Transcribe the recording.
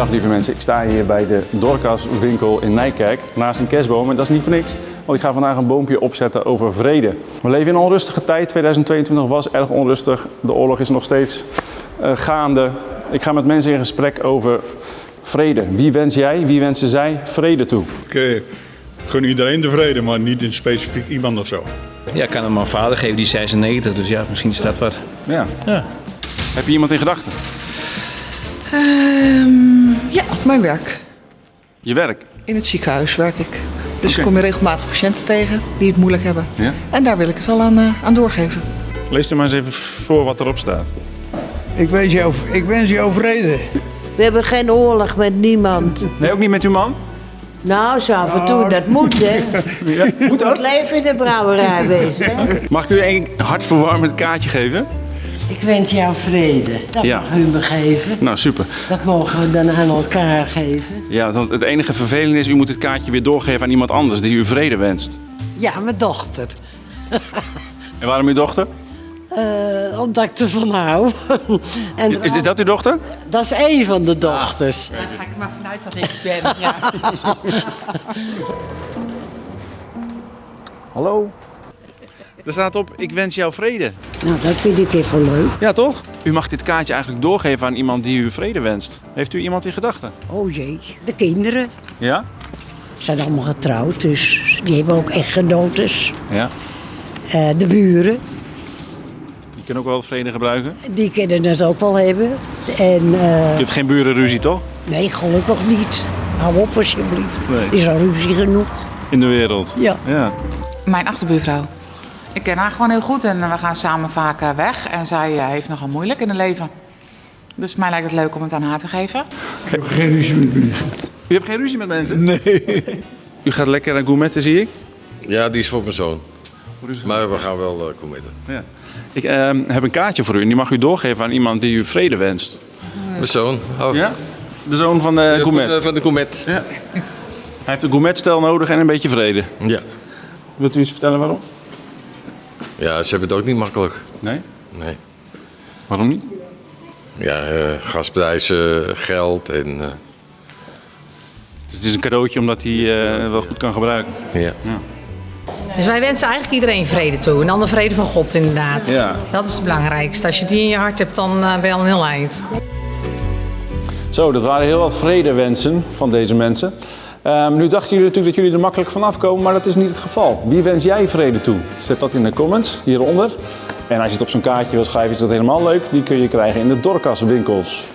Dag lieve mensen, ik sta hier bij de Dorcas winkel in Nijkerk naast een kerstboom en dat is niet voor niks. Want ik ga vandaag een boompje opzetten over vrede. We leven in een onrustige tijd. 2022 was erg onrustig. De oorlog is nog steeds eh, gaande. Ik ga met mensen in gesprek over vrede. Wie wens jij, wie wensen zij vrede toe? Ik eh, gun iedereen de vrede, maar niet in specifiek iemand of zo. Ja, ik kan hem mijn vader geven, die is 96, dus ja, misschien is dat wat. Ja. Ja. Heb je iemand in gedachten? Ehm, ja, mijn werk. Je werk? In het ziekenhuis werk ik. Dus ik kom je regelmatig patiënten tegen die het moeilijk hebben. Ja. En daar wil ik het al aan, eh, aan doorgeven. Lees er maar eens even voor wat erop staat. Ik wens jou, ik wens jou vrede. We hebben geen oorlog met niemand. Nee, ook niet met uw man? Nou, zo af en toe, dat moet hè. Ja. Moet dat? Het leven in de brouwerij wezen. hè. Mag ik u een hartverwarmend kaartje geven? Ik wens jou vrede. Dat Ja. mag u me geven. Nou, super. Dat mogen we dan aan elkaar geven. Ja, want het enige vervelende is, u moet het kaartje weer doorgeven aan iemand anders die u vrede wenst. Ja, mijn dochter. En waarom uw dochter? Eh, omdat ik ervan hou. en Is, is dat uw dochter? dat is één van de dochters. Daar ga ik maar vanuit dat ik ben. Ja. Hallo? Er staat op, ik wens jou vrede. Nou, dat vind ik even leuk. Ja, toch? U mag dit kaartje eigenlijk doorgeven aan iemand die u vrede wenst. Heeft u iemand in gedachten? Oh jee, de kinderen Ja? zijn allemaal getrouwd, dus die hebben ook echtgenotes. Ja. Eh, de buren, Die kunnen ook wel vrede gebruiken. die kunnen het ook wel hebben. En eh, Je hebt geen burenruzie, toch? nee, gelukkig niet. Hou op alsjeblieft. Nee. Is al ruzie genoeg. In de wereld. Ja. Ja. Mijn achterbuurvrouw. Ik ken haar gewoon heel goed en we gaan samen vaak eh, weg. En zij eh, heeft nogal moeilijk in het leven. Dus mij lijkt het leuk om het aan haar te geven. Ik heb geen ruzie met mensen. U hebt geen ruzie met mensen? Nee. U gaat lekker aan gourmetten, zie ik. Ja, die is voor mijn zoon. Maar we gaan wel uh, committen. Ja. Ik ehm, heb een kaartje voor u en die mag u doorgeven aan iemand die u vrede wenst. Mijn zoon. Oh. Ja? De zoon van de gourmet. Van de, van de gourmet. Ja. Hij heeft een gourmetstel nodig en een beetje vrede. Ja. Wilt u eens vertellen waarom? Ja, ze hebben het ook niet makkelijk. Nee? Nee. Waarom niet? Ja, eh, gasprijzen, geld en... eh, Dus het is een cadeautje omdat hij eh, wel goed kan gebruiken. ja. Dus wij wensen eigenlijk iedereen vrede toe. En dan de vrede van God inderdaad. Ja. Dat is het belangrijkste. Als je die in je hart hebt, dan ben je al een heel eind. Zo, dat waren heel wat vredewensen van deze mensen. Ehm, nu dachten jullie natuurlijk dat jullie er makkelijk vanaf komen, maar dat is niet het geval. Wie wens jij vrede toe? Zet dat in de comments hieronder. En als je het op zo'n kaartje wil schrijven, is dat helemaal leuk. Die kun je krijgen in de Dorcas winkels.